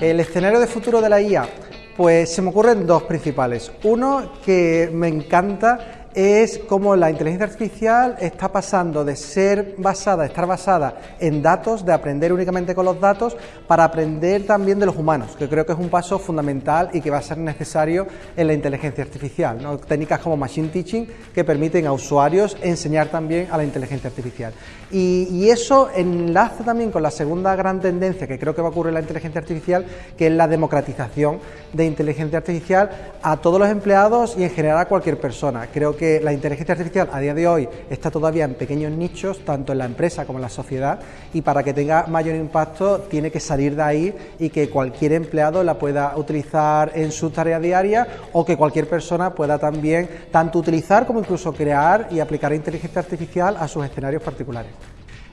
El escenario de futuro de la IA, pues se me ocurren dos principales. Uno que me encanta es cómo la inteligencia artificial está pasando de ser basada, estar basada en datos, de aprender únicamente con los datos, para aprender también de los humanos, que creo que es un paso fundamental y que va a ser necesario en la inteligencia artificial. Técnicas como Machine Teaching que permiten a usuarios enseñar también a la inteligencia artificial. Y, eso enlaza también con la segunda gran tendencia que creo que va a ocurrir en la inteligencia artificial, que es la democratización de inteligencia artificial a todos los empleados y en general a cualquier persona. Creo la inteligencia artificial a día de hoy está todavía en pequeños nichos, tanto en la empresa como en la sociedad, y para que tenga mayor impacto tiene que salir de ahí y que cualquier empleado la pueda utilizar en su tarea diaria o que cualquier persona pueda también tanto utilizar como incluso crear y aplicar inteligencia artificial a sus escenarios particulares.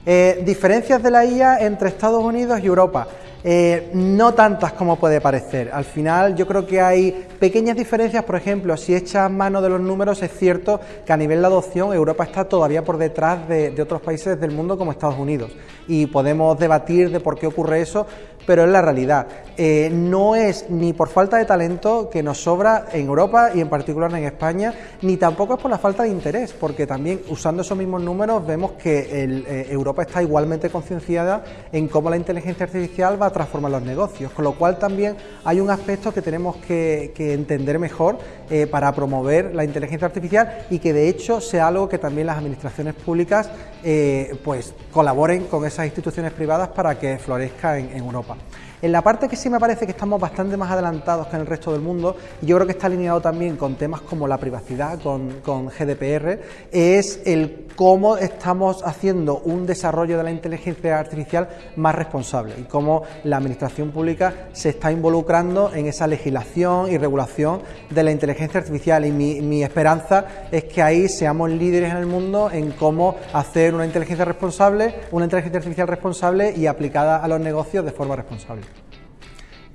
Eh, diferencias de la IA entre Estados Unidos y Europa. Eh, no tantas como puede parecer. Al final yo creo que hay pequeñas diferencias, por ejemplo, si echas mano de los números, es cierto que a nivel de adopción Europa está todavía por detrás de, otros países del mundo como Estados Unidos y podemos debatir de por qué ocurre eso, pero es la realidad. Eh, no es ni por falta de talento que nos sobra en Europa y en particular en España, ni tampoco es por la falta de interés, porque también usando esos mismos números vemos que eh, Europa está igualmente concienciada en cómo la inteligencia artificial va transformar los negocios, con lo cual también hay un aspecto que tenemos que, entender mejor eh, para promover la inteligencia artificial y que de hecho sea algo que también las administraciones públicas eh, pues colaboren con esas instituciones privadas para que florezca en Europa. En la parte que sí me parece que estamos bastante más adelantados que en el resto del mundo, y yo creo que está alineado también con temas como la privacidad, con, GDPR, es el cómo estamos haciendo un desarrollo de la inteligencia artificial más responsable y cómo la administración pública se está involucrando en esa legislación y regulación de la inteligencia artificial. Y mi, esperanza es que ahí seamos líderes en el mundo en cómo hacer una inteligencia responsable, una inteligencia artificial responsable y aplicada a los negocios de forma responsable.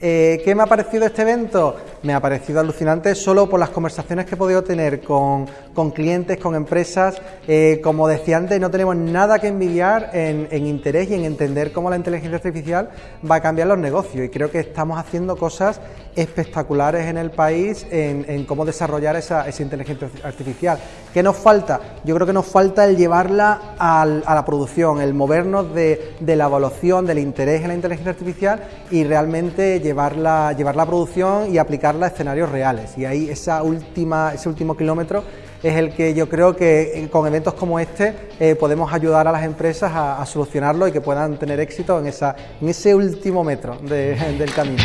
Eh, ¿Qué me ha parecido este evento? Me ha parecido alucinante solo por las conversaciones que he podido tener con, clientes, con empresas. Eh, como decía antes, no tenemos nada que envidiar en, interés y en entender cómo la inteligencia artificial va a cambiar los negocios. Y creo que estamos haciendo cosas espectaculares en el país en, cómo desarrollar esa, inteligencia artificial. ¿Qué nos falta? Yo creo que nos falta el llevarla a la producción, el movernos de, de la evaluación, del interés en la inteligencia artificial y realmente llevarla, llevar la producción y a escenarios reales. Y ahí esa última, ese último kilómetro es el que yo creo que eh, con eventos como este eh, podemos ayudar a las empresas a, solucionarlo y que puedan tener éxito en, esa, en ese último metro del camino.